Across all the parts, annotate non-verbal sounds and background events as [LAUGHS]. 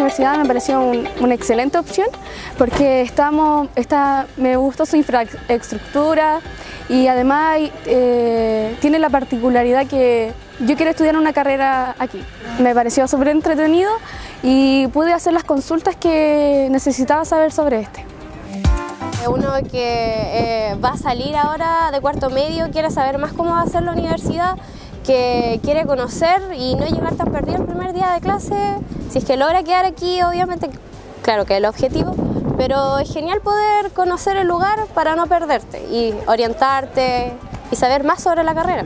universidad me pareció una excelente opción porque estamos, está, me gustó su infraestructura y además eh, tiene la particularidad que yo quiero estudiar una carrera aquí. Me pareció súper entretenido y pude hacer las consultas que necesitaba saber sobre este. Uno que eh, va a salir ahora de cuarto medio, quiere saber más cómo va a ser la universidad, que quiere conocer y no llegar tan perdido el primer día de clase. Si es que logra quedar aquí, obviamente, claro que es el objetivo, pero es genial poder conocer el lugar para no perderte y orientarte y saber más sobre la carrera.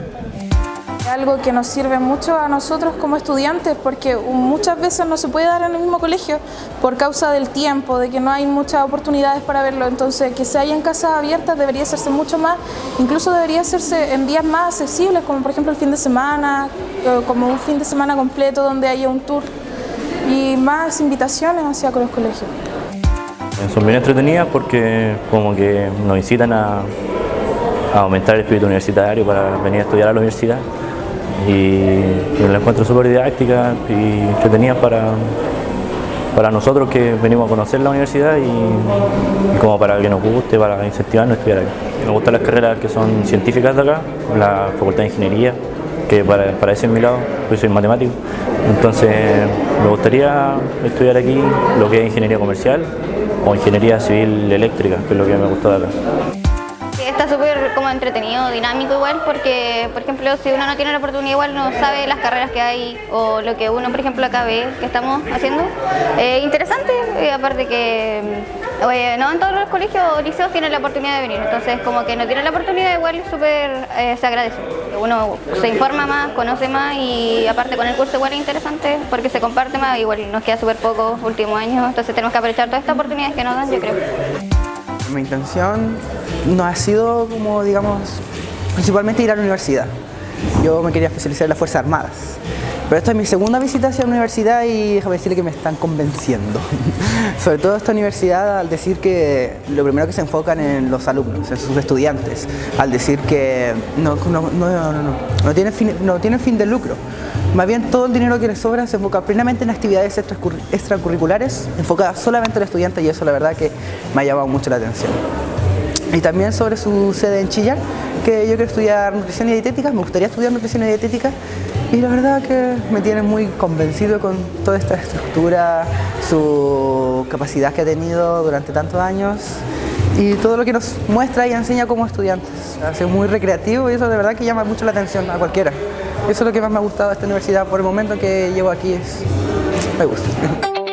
Algo que nos sirve mucho a nosotros como estudiantes porque muchas veces no se puede dar en el mismo colegio por causa del tiempo, de que no hay muchas oportunidades para verlo, entonces que se haya en casas abiertas debería hacerse mucho más, incluso debería hacerse en días más accesibles, como por ejemplo el fin de semana, como un fin de semana completo donde haya un tour y más invitaciones hacia los colegios. Son bien entretenidas porque como que nos incitan a, a aumentar el espíritu universitario para venir a estudiar a la universidad y, la encuentro súper didáctica y entretenida para, para nosotros que venimos a conocer la universidad y, como para que nos guste, para incentivarnos a estudiar aquí. Me gustan las carreras que son científicas de acá, la Facultad de Ingeniería, que para, para ese es mi lado, yo soy matemático, entonces me gustaría estudiar aquí lo que es Ingeniería Comercial o Ingeniería Civil Eléctrica, que es lo que me gusta de acá está súper como entretenido, dinámico igual, porque por ejemplo si uno no tiene la oportunidad igual no sabe las carreras que hay o lo que uno por ejemplo acá ve que estamos haciendo. Eh, interesante, eh, aparte que mm, no en todos los colegios o liceos tienen la oportunidad de venir, entonces como que no tienen la oportunidad igual súper eh, se agradece. Uno se informa más, conoce más y aparte con el curso igual es interesante porque se comparte más, igual nos queda súper poco último año, entonces tenemos que aprovechar todas estas oportunidades que nos dan yo creo. Mi intención no ha sido como, digamos, principalmente ir a la universidad. Yo me quería especializar en las Fuerzas Armadas. Pero esta es mi segunda visita hacia la universidad y déjame decirle que me están convenciendo. [LAUGHS] Sobre todo esta universidad al decir que lo primero que se enfocan en los alumnos, en sus estudiantes, al decir que no, no, no, no tiene, fin, no tiene fin de lucro. Más bien todo el dinero que les sobra se enfoca plenamente en actividades extracurriculares enfocadas solamente al estudiante y eso la verdad que me ha llamado mucho la atención. Y también sobre su sede en Chillán, que yo quiero estudiar nutrición y dietética, me gustaría estudiar nutrición y dietética y la verdad que me tiene muy convencido con toda esta estructura, su capacidad que ha tenido durante tantos años y todo lo que nos muestra y enseña como estudiantes. Hace muy recreativo y eso de verdad que llama mucho la atención a cualquiera. Eso es lo que más me ha gustado de esta universidad por el momento que llevo aquí, es, me gusta. [LAUGHS]